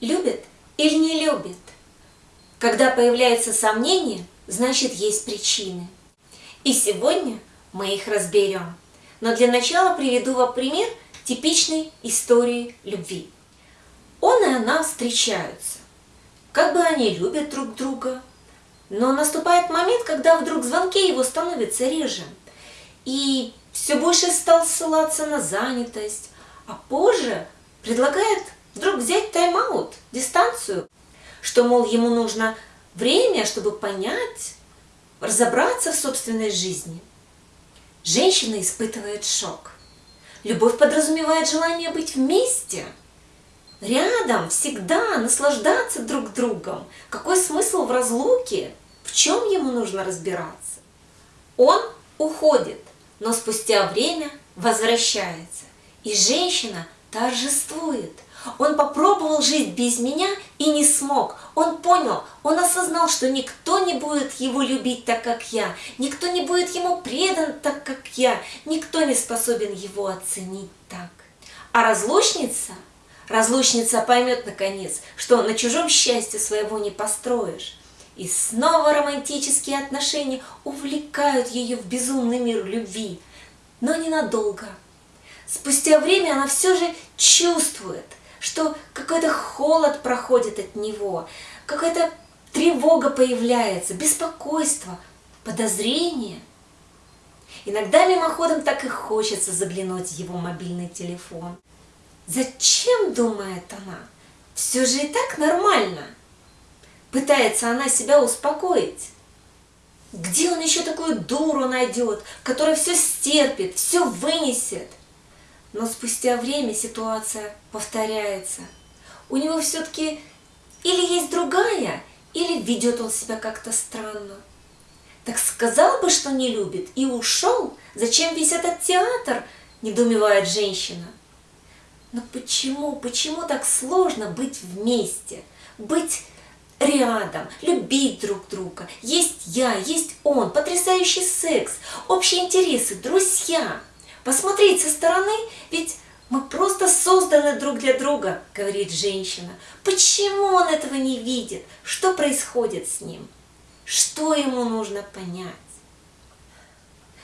любит или не любит. Когда появляются сомнения, значит есть причины. И сегодня мы их разберем. Но для начала приведу вам пример типичной истории любви. Он и она встречаются. Как бы они любят друг друга. Но наступает момент, когда вдруг звонки его становятся реже. И все больше стал ссылаться на занятость. А позже предлагает вдруг взять тайм-аут, дистанцию, что, мол, ему нужно время, чтобы понять, разобраться в собственной жизни. Женщина испытывает шок. Любовь подразумевает желание быть вместе, рядом, всегда, наслаждаться друг другом. Какой смысл в разлуке? В чем ему нужно разбираться? Он уходит, но спустя время возвращается. И женщина торжествует – он попробовал жить без меня и не смог. Он понял, он осознал, что никто не будет его любить так, как я. Никто не будет ему предан так, как я. Никто не способен его оценить так. А разлучница, разлучница поймет наконец, что на чужом счастье своего не построишь. И снова романтические отношения увлекают ее в безумный мир любви. Но ненадолго. Спустя время она все же чувствует, что какой-то холод проходит от него, какая-то тревога появляется, беспокойство, подозрение. Иногда мимоходом так и хочется заглянуть в его мобильный телефон. Зачем, думает она, все же и так нормально. Пытается она себя успокоить. Где он еще такую дуру найдет, которая все стерпит, все вынесет? Но спустя время ситуация повторяется. У него все-таки или есть другая, или ведет он себя как-то странно. Так сказал бы, что не любит, и ушел. Зачем весь этот театр, недоумевает женщина. Но почему, почему так сложно быть вместе, быть рядом, любить друг друга? Есть я, есть он, потрясающий секс, общие интересы, друзья – Посмотреть со стороны, ведь мы просто созданы друг для друга, говорит женщина. Почему он этого не видит? Что происходит с ним? Что ему нужно понять?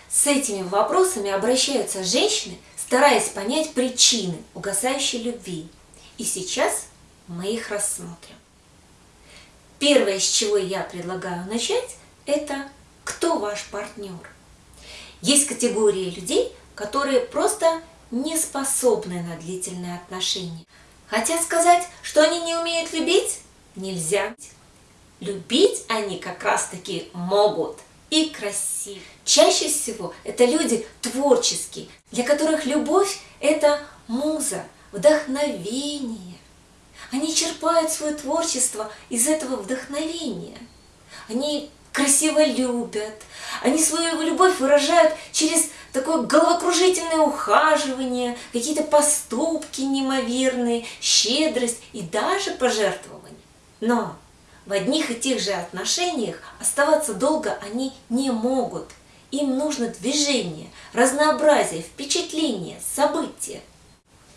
С этими вопросами обращаются женщины, стараясь понять причины угасающей любви. И сейчас мы их рассмотрим. Первое, с чего я предлагаю начать, это кто ваш партнер. Есть категория людей, которые просто не способны на длительные отношения. Хотят сказать, что они не умеют любить? Нельзя. Любить они как раз-таки могут и красиво. Чаще всего это люди творческие, для которых любовь – это муза, вдохновение. Они черпают свое творчество из этого вдохновения. Они красиво любят, они свою любовь выражают через такое головокружительное ухаживание, какие-то поступки неимоверные, щедрость и даже пожертвования. Но в одних и тех же отношениях оставаться долго они не могут. Им нужно движение, разнообразие, впечатление, события.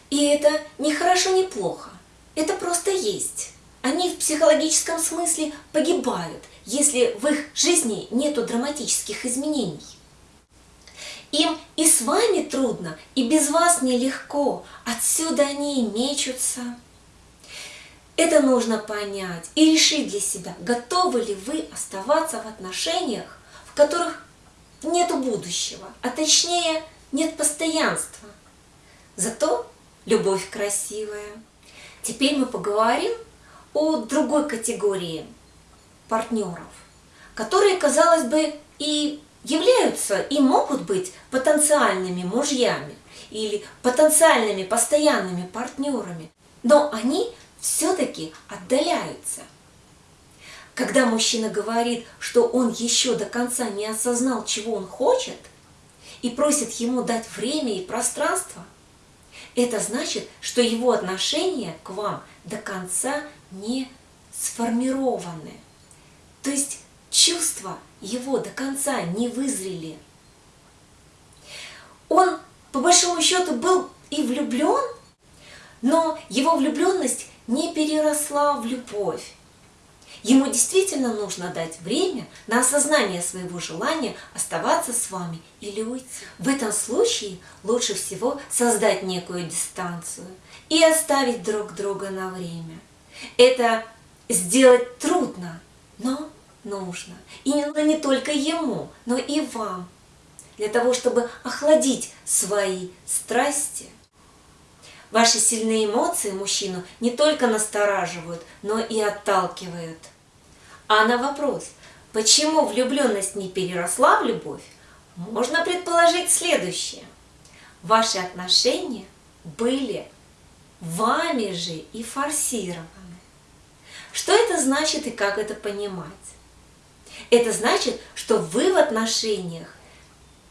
И это не хорошо, не плохо. Это просто есть. Они в психологическом смысле погибают, если в их жизни нету драматических изменений. Им и с вами трудно, и без вас нелегко. Отсюда они и мечутся. Это нужно понять и решить для себя, готовы ли вы оставаться в отношениях, в которых нет будущего, а точнее нет постоянства. Зато любовь красивая. Теперь мы поговорим о другой категории партнеров, которые, казалось бы, и являются и могут быть потенциальными мужьями или потенциальными постоянными партнерами, но они все-таки отдаляются. Когда мужчина говорит, что он еще до конца не осознал, чего он хочет, и просит ему дать время и пространство, это значит, что его отношения к вам до конца не сформированы. То есть чувства его до конца не вызрели. Он, по большому счету, был и влюблен, но его влюбленность не переросла в любовь. Ему действительно нужно дать время на осознание своего желания оставаться с вами или уйти. В этом случае лучше всего создать некую дистанцию и оставить друг друга на время. Это сделать трудно, но нужно. И не только ему, но и вам. Для того, чтобы охладить свои страсти. Ваши сильные эмоции мужчину не только настораживают, но и отталкивают. А на вопрос, почему влюбленность не переросла в любовь, можно предположить следующее. Ваши отношения были вами же и форсированы. Что это значит и как это понимать? Это значит, что вы в отношениях,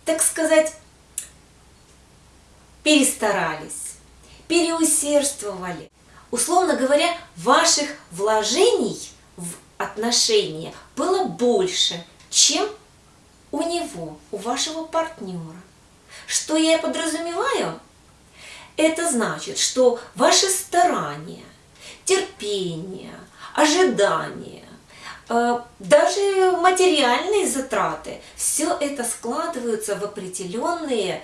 так сказать, перестарались, переусердствовали. Условно говоря, ваших вложений в отношения было больше, чем у него, у вашего партнера. Что я подразумеваю? Это значит, что ваши старания, терпение, ожидания, даже материальные затраты, все это складываются в определенные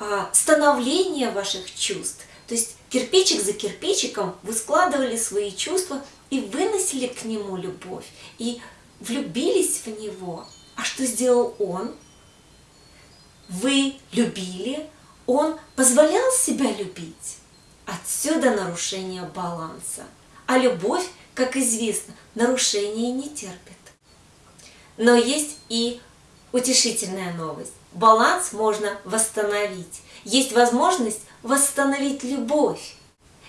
а, становления ваших чувств. То есть кирпичик за кирпичиком вы складывали свои чувства и выносили к нему любовь, и влюбились в него. А что сделал он? Вы любили, он позволял себя любить. Отсюда нарушение баланса. А любовь, как известно, нарушения не терпит. Но есть и утешительная новость. Баланс можно восстановить. Есть возможность восстановить любовь.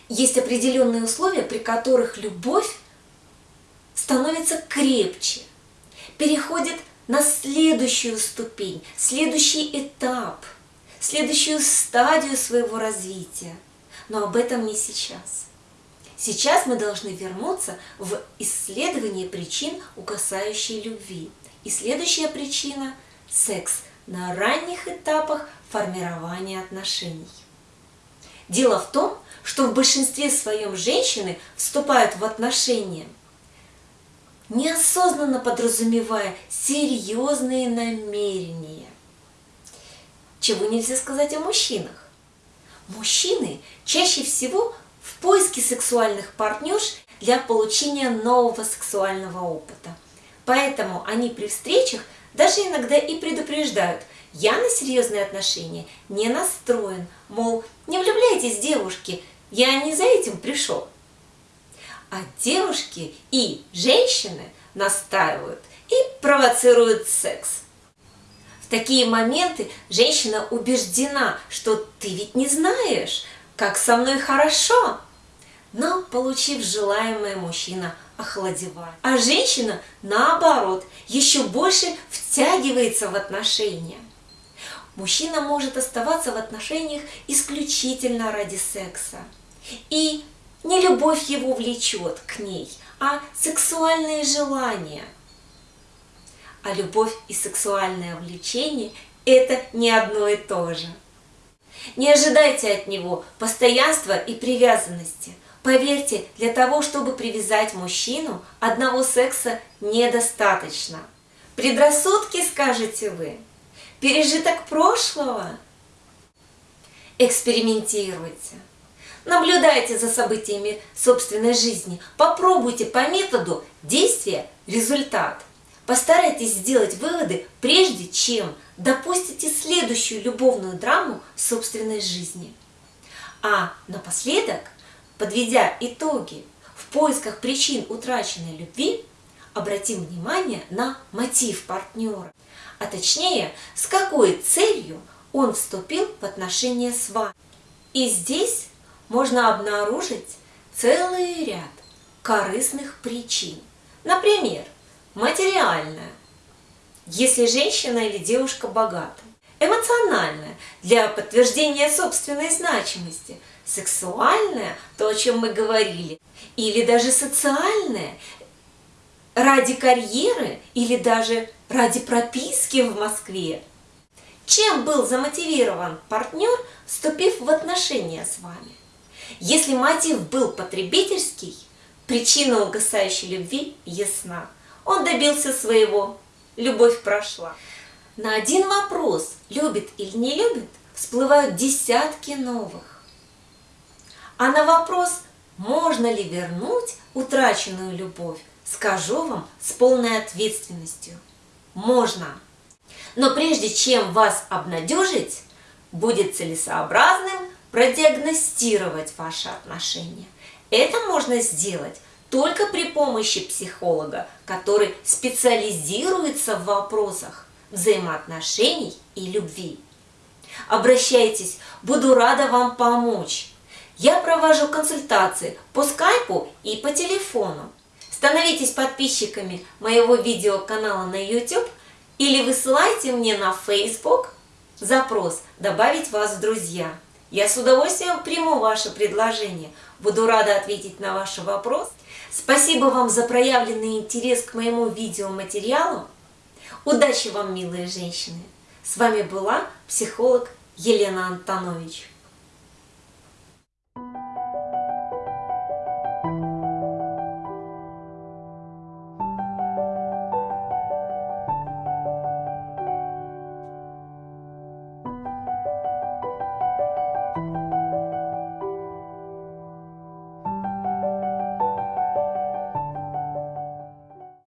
Есть определенные условия, при которых любовь становится крепче, переходит на следующую ступень, следующий этап, следующую стадию своего развития. Но об этом не сейчас. Сейчас мы должны вернуться в исследование причин угасающей любви. И следующая причина – секс на ранних этапах формирования отношений. Дело в том, что в большинстве своем женщины вступают в отношения, неосознанно подразумевая серьезные намерения. Чего нельзя сказать о мужчинах? Мужчины чаще всего в поиске сексуальных партнерш для получения нового сексуального опыта. Поэтому они при встречах даже иногда и предупреждают – я на серьезные отношения не настроен, мол, не влюбляйтесь, девушки, я не за этим пришел. А девушки и женщины настаивают и провоцируют секс. В такие моменты женщина убеждена, что ты ведь не знаешь, как со мной хорошо. Но, получив желаемое, мужчина охладевает. А женщина, наоборот, еще больше втягивается в отношения. Мужчина может оставаться в отношениях исключительно ради секса. И не любовь его влечет к ней, а сексуальные желания. А любовь и сексуальное влечение – это не одно и то же. Не ожидайте от него постоянства и привязанности. Поверьте, для того, чтобы привязать мужчину, одного секса недостаточно. Предрассудки, скажете вы – пережиток прошлого. Экспериментируйте. Наблюдайте за событиями собственной жизни. Попробуйте по методу действия-результат. Постарайтесь сделать выводы, прежде чем допустите следующую любовную драму собственной жизни. А напоследок, подведя итоги в поисках причин утраченной любви, обратим внимание на мотив партнера а точнее, с какой целью он вступил в отношения с вами. И здесь можно обнаружить целый ряд корыстных причин. Например, материальная, если женщина или девушка богата, эмоциональная, для подтверждения собственной значимости, сексуальная, то, о чем мы говорили, или даже социальная, ради карьеры или даже ради прописки в Москве. Чем был замотивирован партнер, вступив в отношения с вами? Если мотив был потребительский, причина угасающей любви ясна. Он добился своего, любовь прошла. На один вопрос, любит или не любит, всплывают десятки новых. А на вопрос, можно ли вернуть утраченную любовь, скажу вам с полной ответственностью. Можно. Но прежде чем вас обнадежить, будет целесообразным продиагностировать ваши отношения. Это можно сделать только при помощи психолога, который специализируется в вопросах взаимоотношений и любви. Обращайтесь, буду рада вам помочь. Я провожу консультации по скайпу и по телефону. Становитесь подписчиками моего видеоканала на YouTube или высылайте мне на Facebook запрос «Добавить вас в друзья». Я с удовольствием приму ваше предложение. Буду рада ответить на ваши вопросы. Спасибо вам за проявленный интерес к моему видеоматериалу. Удачи вам, милые женщины! С вами была психолог Елена Антонович.